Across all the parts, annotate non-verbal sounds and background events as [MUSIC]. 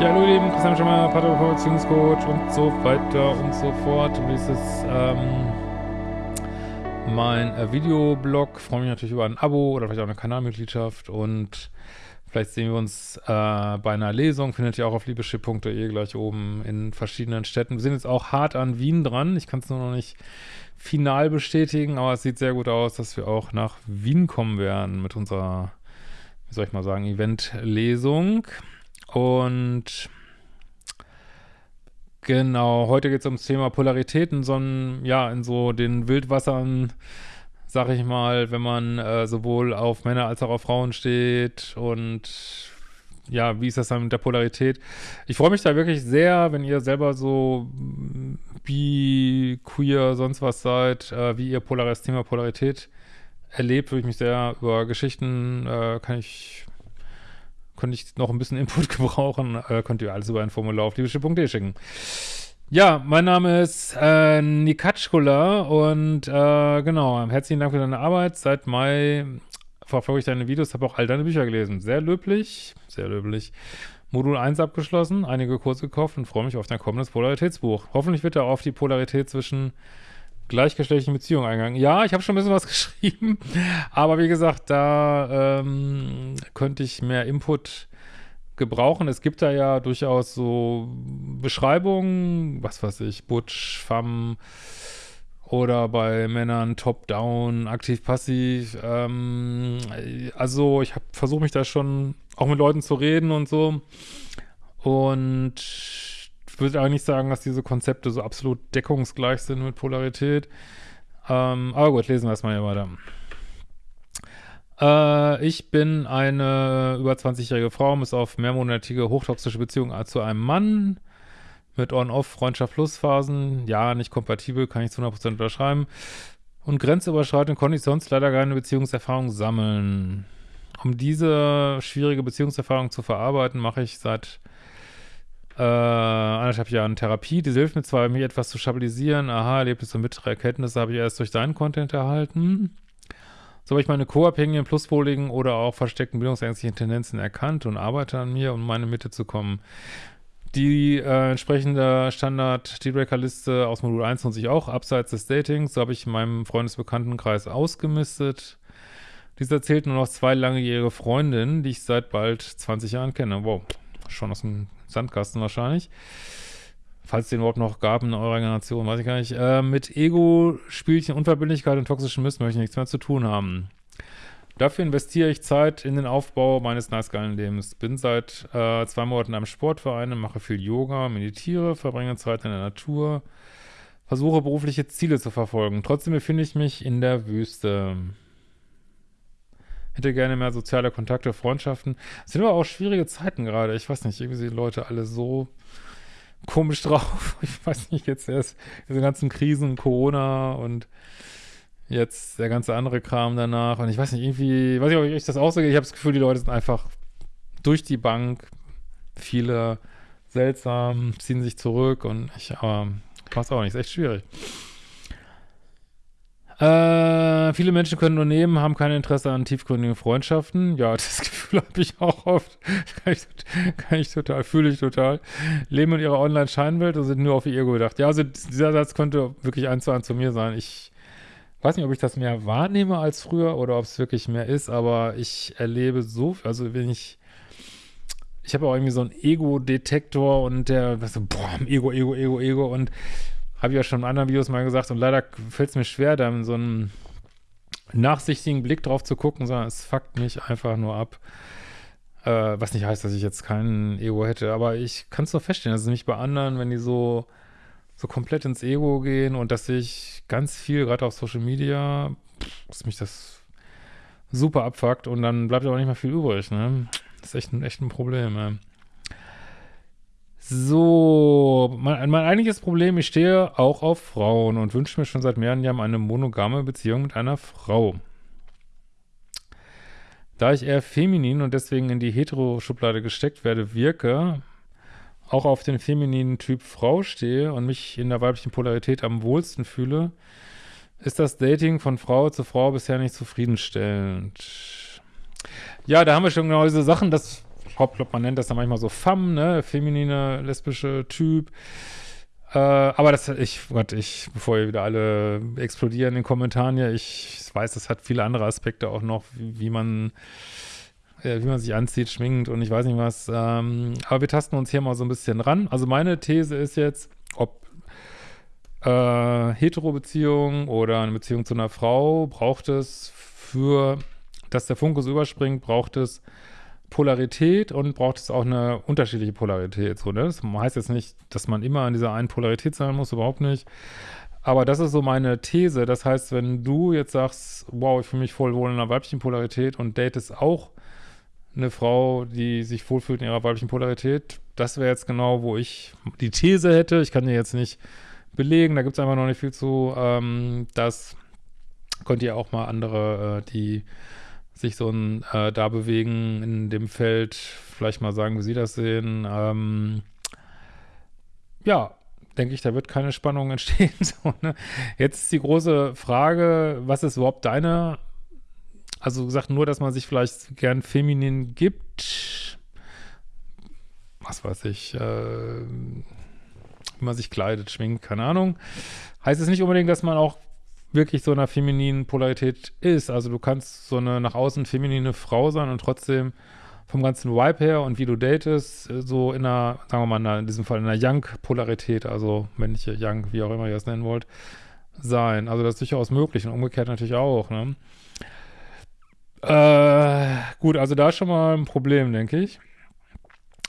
Ja, hallo ihr Lieben, Christian Schemmer, Paartherapeut, Beziehungscoach und so weiter und so fort. Und dies ist ähm, mein äh, Videoblog. Freue mich natürlich über ein Abo oder vielleicht auch eine Kanalmitgliedschaft und vielleicht sehen wir uns äh, bei einer Lesung. Findet ihr auch auf liebeschipp.de gleich oben in verschiedenen Städten. Wir sind jetzt auch hart an Wien dran. Ich kann es nur noch nicht final bestätigen, aber es sieht sehr gut aus, dass wir auch nach Wien kommen werden mit unserer, wie soll ich mal sagen, Event-Lesung. Und genau, heute geht es ums Thema Polaritäten, so ein, ja, in so den Wildwassern, sag ich mal, wenn man äh, sowohl auf Männer als auch auf Frauen steht und ja, wie ist das dann mit der Polarität? Ich freue mich da wirklich sehr, wenn ihr selber so bi, queer, sonst was seid, äh, wie ihr Polar das Thema Polarität erlebt, würde ich mich sehr über Geschichten, äh, kann ich könnte ich noch ein bisschen Input [LAUGHS] gebrauchen, äh, könnt ihr alles über ein Formular auf liebeschiff.de schicken. Ja, mein Name ist äh, Nikatschkula und äh, genau, herzlichen Dank für deine Arbeit. Seit Mai verfolge ich deine Videos, habe auch all deine Bücher gelesen. Sehr löblich, sehr löblich. Modul 1 abgeschlossen, einige Kurse gekauft und freue mich auf dein kommendes Polaritätsbuch. Hoffentlich wird er auf die Polarität zwischen gleichgeschlechtlichen Beziehungen eingegangen. Ja, ich habe schon ein bisschen was [LAUGHS] geschrieben, aber wie gesagt, da ähm, könnte ich mehr Input gebrauchen. Es gibt da ja durchaus so Beschreibungen, was weiß ich, Butch, Femme oder bei Männern Top-Down, aktiv-passiv. Ähm, also ich habe versucht mich da schon auch mit Leuten zu reden und so und würde eigentlich sagen, dass diese Konzepte so absolut deckungsgleich sind mit Polarität. Ähm, aber gut, lesen wir es mal hier weiter. Äh, ich bin eine über 20-jährige Frau, muss auf mehrmonatige hochtoxische Beziehung zu einem Mann mit On-Off, Freundschaft plus Phasen. Ja, nicht kompatibel, kann ich zu 100% unterschreiben. Und grenzüberschreitende Konditions leider keine Beziehungserfahrung sammeln. Um diese schwierige Beziehungserfahrung zu verarbeiten, mache ich seit äh, anderthalb Jahren Therapie. Die hilft mir zwar, mich etwas zu stabilisieren. Aha, Erlebnisse und bittere Erkenntnisse habe ich erst durch deinen Content erhalten. So habe ich meine co-abhängigen, pluspoligen oder auch versteckten bildungsängstlichen Tendenzen erkannt und arbeite an mir, um in meine Mitte zu kommen. Die äh, entsprechende Standard-Dealbreaker-Liste aus Modul 1 nutze auch, abseits des Datings. So habe ich in meinem Freundesbekanntenkreis ausgemistet. Dieser zählt nur noch zwei langjährige Freundinnen, die ich seit bald 20 Jahren kenne. Wow, schon aus dem Sandkasten wahrscheinlich. Falls es den überhaupt noch gab in eurer Generation, weiß ich gar nicht. Äh, mit Ego, Spielchen, Unverbindlichkeit und toxischen Mist möchte ich nichts mehr zu tun haben. Dafür investiere ich Zeit in den Aufbau meines nice geilen Lebens. Bin seit äh, zwei Monaten einem Sportverein, mache viel Yoga, meditiere, verbringe Zeit in der Natur, versuche berufliche Ziele zu verfolgen. Trotzdem befinde ich mich in der Wüste. Hätte gerne mehr soziale Kontakte, Freundschaften. Es sind aber auch schwierige Zeiten gerade. Ich weiß nicht, irgendwie sind Leute alle so komisch [LAUGHS] drauf. Ich weiß nicht, jetzt erst diese ganzen Krisen, Corona und jetzt der ganze andere Kram danach. Und ich weiß nicht, irgendwie, weiß nicht, ob ich das so Ich habe das Gefühl, die Leute sind einfach durch die Bank, viele seltsam, ziehen sich zurück und ich, aber weiß auch nicht, ist echt schwierig. Äh, viele Menschen können nur nehmen, haben kein Interesse an tiefgründigen Freundschaften. Ja, [LAUGHS] das Gefühl habe ich auch oft. kann, ich, kann ich total, fühle ich total. Leben in ihrer Online-Scheinwelt und sind nur auf ihr Ego gedacht. Ja, also dieser Satz könnte wirklich eins zu eins zu mir sein. Ich weiß nicht, ob ich das mehr wahrnehme als früher oder ob es wirklich mehr ist, aber ich erlebe so, also wenn ich ich habe auch irgendwie so einen Ego-Detektor und der, so, boah, Ego, Ego, Ego, Ego und habe ich ja schon in anderen Videos mal gesagt und leider fällt es mir schwer, da so einen nachsichtigen Blick drauf zu gucken, sondern es fuckt mich einfach nur ab. Äh, was nicht heißt, dass ich jetzt keinen Ego hätte, aber ich kann es doch feststellen, dass es nicht bei anderen, wenn die so, so komplett ins Ego gehen und dass ich ganz viel, gerade auf Social Media, dass mich das super abfuckt und dann bleibt aber nicht mehr viel übrig, ne? Das ist echt ein, echt ein Problem, ne? So, mein, mein eigentliches Problem, ich stehe auch auf Frauen und wünsche mir schon seit mehreren Jahren eine monogame Beziehung mit einer Frau. Da ich eher feminin und deswegen in die Hetero-Schublade gesteckt werde, wirke, auch auf den femininen Typ Frau stehe und mich in der weiblichen Polarität am wohlsten fühle, ist das Dating von Frau zu Frau bisher nicht zufriedenstellend. Ja, da haben wir schon genau diese Sachen, dass Hauptplot, man nennt das dann manchmal so Femme, ne, feminine, lesbische Typ. Äh, aber das, ich, Gott, ich, bevor ihr wieder alle explodieren in den Kommentaren hier, ich weiß, das hat viele andere Aspekte auch noch, wie, wie man, äh, wie man sich anzieht, schminkt und ich weiß nicht was. Ähm, aber wir tasten uns hier mal so ein bisschen ran. Also meine These ist jetzt, ob äh, Hetero-Beziehung oder eine Beziehung zu einer Frau, braucht es für, dass der Funkus überspringt, braucht es Polarität und braucht es auch eine unterschiedliche Polarität. So, ne? Das heißt jetzt nicht, dass man immer an dieser einen Polarität sein muss, überhaupt nicht. Aber das ist so meine These. Das heißt, wenn du jetzt sagst, wow, ich fühle mich voll wohl in einer weiblichen Polarität und datest auch eine Frau, die sich wohlfühlt in ihrer weiblichen Polarität, das wäre jetzt genau, wo ich die These hätte. Ich kann dir jetzt nicht belegen, da gibt es einfach noch nicht viel zu. Ähm, das könnt ihr auch mal andere, äh, die sich so ein, äh, da bewegen in dem Feld, vielleicht mal sagen, wie sie das sehen. Ähm, ja, denke ich, da wird keine Spannung [LAUGHS] entstehen. so, ne? Jetzt ist die große Frage, was ist überhaupt deine, also gesagt, nur, dass man sich vielleicht gern feminin gibt, was weiß ich, äh, wie man sich kleidet, schwingt, keine Ahnung. Heißt es nicht unbedingt, dass man auch wirklich so einer femininen Polarität ist. Also du kannst so eine nach außen feminine Frau sein und trotzdem vom ganzen Vibe her und wie du datest, so in einer, sagen wir mal, in diesem Fall in einer Young-Polarität, also männliche Young, wie auch immer ihr das nennen wollt, sein. Also das ist durchaus möglich und umgekehrt natürlich auch, ne? Äh, gut, also da ist schon mal ein Problem, denke ich.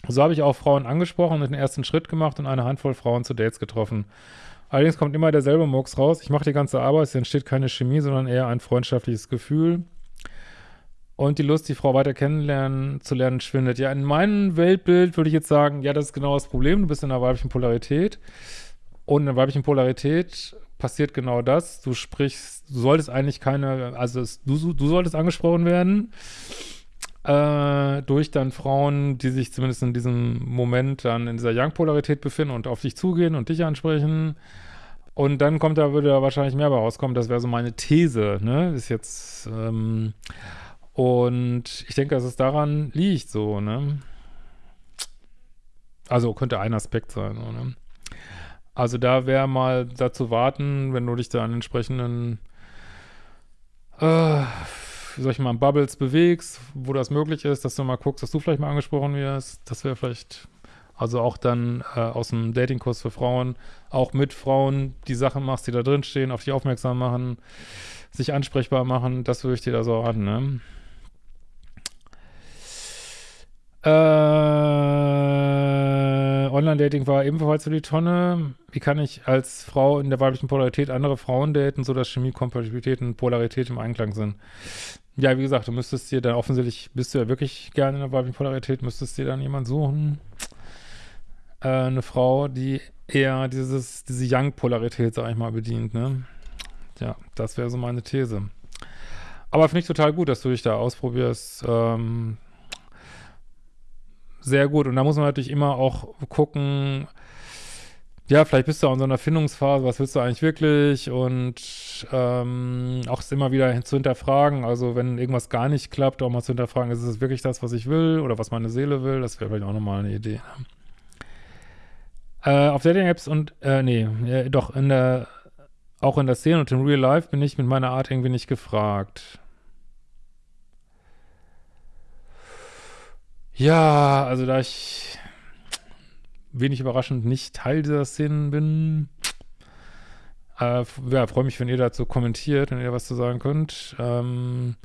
So habe ich auch Frauen angesprochen und den ersten Schritt gemacht und eine Handvoll Frauen zu Dates getroffen. Allerdings kommt immer derselbe Murks raus. Ich mache die ganze Arbeit, es entsteht keine Chemie, sondern eher ein freundschaftliches Gefühl. Und die Lust, die Frau weiter kennenlernen, zu lernen, schwindet. Ja, in meinem Weltbild würde ich jetzt sagen, ja, das ist genau das Problem. Du bist in einer weiblichen Polarität. Und in der weiblichen Polarität passiert genau das. Du sprichst, du solltest eigentlich keine, also es, du, du solltest angesprochen werden äh, durch dann Frauen, die sich zumindest in diesem Moment dann in dieser Young-Polarität befinden und auf dich zugehen und dich ansprechen. Und dann kommt da, würde da wahrscheinlich mehr bei rauskommen. Das wäre so meine These, ne? Ist jetzt, ähm, und ich denke, dass es daran liegt, so, ne? Also könnte ein Aspekt sein, so, ne? Also da wäre mal dazu warten, wenn du dich da an entsprechenden äh, soll ich mal, Bubbles bewegst, wo das möglich ist, dass du mal guckst, dass du vielleicht mal angesprochen wirst. Das wäre vielleicht, also auch dann äh, aus dem Datingkurs für Frauen, auch mit Frauen die Sachen machst, die da drin stehen, auf dich aufmerksam machen, sich ansprechbar machen, das würde ich dir da so an, ne? Äh, Online-Dating war ebenfalls für die Tonne. Wie kann ich als Frau in der weiblichen Polarität andere Frauen daten, sodass Chemie, Kompatibilität und Polarität im Einklang sind? Ja, wie gesagt, du müsstest dir dann offensichtlich, bist du ja wirklich gerne in der weiblichen Polarität, müsstest dir dann jemand suchen. Äh, eine Frau, die eher dieses, diese Young-Polarität, sag ich mal, bedient, ne? Ja, das wäre so meine These. Aber finde ich total gut, dass du dich da ausprobierst. Ähm, sehr gut. Und da muss man natürlich immer auch gucken, ja, vielleicht bist du auch in so einer Findungsphase, was willst du eigentlich wirklich? Und ähm, auch es immer wieder zu hinterfragen, also wenn irgendwas gar nicht klappt, auch mal zu hinterfragen, ist es wirklich das, was ich will oder was meine Seele will? Das wäre vielleicht auch nochmal eine Idee. Ne? Äh, auf Dating-Apps und, äh, nee, äh, doch, in der, auch in der Szene und im Real Life bin ich mit meiner Art irgendwie nicht gefragt. Ja, also da ich wenig überraschend nicht Teil dieser Szenen bin. Äh, ja, freue mich, wenn ihr dazu kommentiert, wenn ihr was zu sagen könnt. Ähm,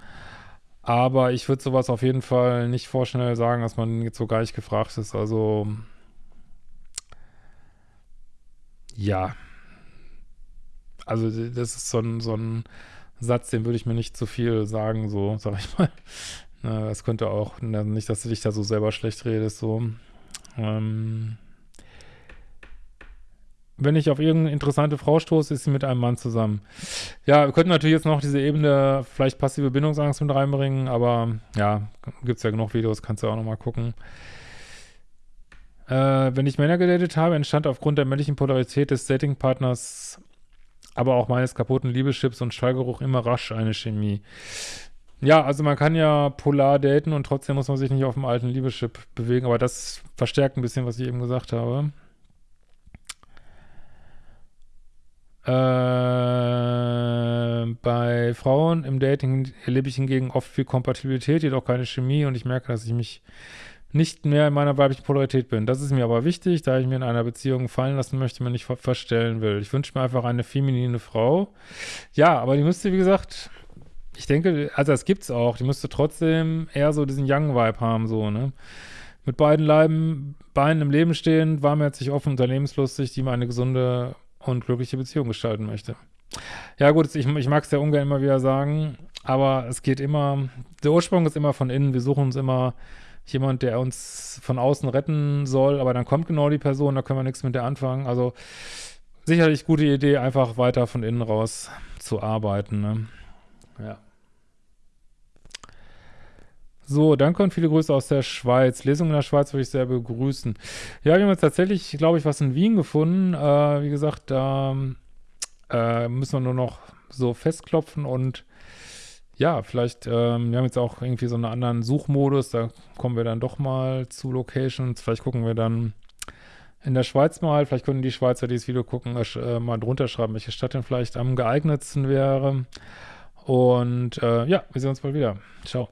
aber ich würde sowas auf jeden Fall nicht vorschnell sagen, dass man jetzt so gar nicht gefragt ist. Also, ja. Also, das ist so ein, so ein Satz, den würde ich mir nicht zu viel sagen, so, sag ich mal. Das könnte auch, nicht, dass du dich da so selber schlecht redest, so. Ähm, wenn ich auf irgendeine interessante Frau stoße, ist sie mit einem Mann zusammen. Ja, wir könnten natürlich jetzt noch diese Ebene vielleicht passive Bindungsangst mit reinbringen, aber ja, gibt es ja genug Videos, kannst du auch nochmal gucken. Äh, wenn ich Männer gedatet habe, entstand aufgrund der männlichen Polarität des Datingpartners, aber auch meines kaputten Liebeschips und Schallgeruch immer rasch eine Chemie. Ja, also man kann ja polar daten und trotzdem muss man sich nicht auf dem alten Liebeschip bewegen, aber das verstärkt ein bisschen, was ich eben gesagt habe. Äh, bei Frauen im Dating erlebe ich hingegen oft viel Kompatibilität, jedoch keine Chemie und ich merke, dass ich mich nicht mehr in meiner weiblichen Polarität bin. Das ist mir aber wichtig, da ich mir in einer Beziehung fallen lassen möchte, mir nicht ver verstellen will. Ich wünsche mir einfach eine feminine Frau. Ja, aber die müsste, wie gesagt, ich denke, also das gibt's auch, die müsste trotzdem eher so diesen Young-Vibe haben, so, ne? Mit beiden Leiben, Beinen im Leben stehen, warmherzig, offen, unternehmenslustig, die mal eine gesunde und glückliche Beziehung gestalten möchte. Ja gut, ich, ich mag es ja ungern immer wieder sagen, aber es geht immer, der Ursprung ist immer von innen, wir suchen uns immer jemand, der uns von außen retten soll, aber dann kommt genau die Person, da können wir nichts mit der anfangen. Also sicherlich gute Idee, einfach weiter von innen raus zu arbeiten. Ne? Ja. So, danke und viele Grüße aus der Schweiz. Lesung in der Schweiz würde ich sehr begrüßen. Ja, wir haben jetzt tatsächlich, glaube ich, was in Wien gefunden. Äh, wie gesagt, da äh, müssen wir nur noch so festklopfen und ja, vielleicht, ähm, wir haben jetzt auch irgendwie so einen anderen Suchmodus, da kommen wir dann doch mal zu Locations. Vielleicht gucken wir dann in der Schweiz mal, vielleicht können die Schweizer, die das Video gucken, äh, mal drunter schreiben, welche Stadt denn vielleicht am geeignetsten wäre. Und äh, ja, wir sehen uns bald wieder. Ciao.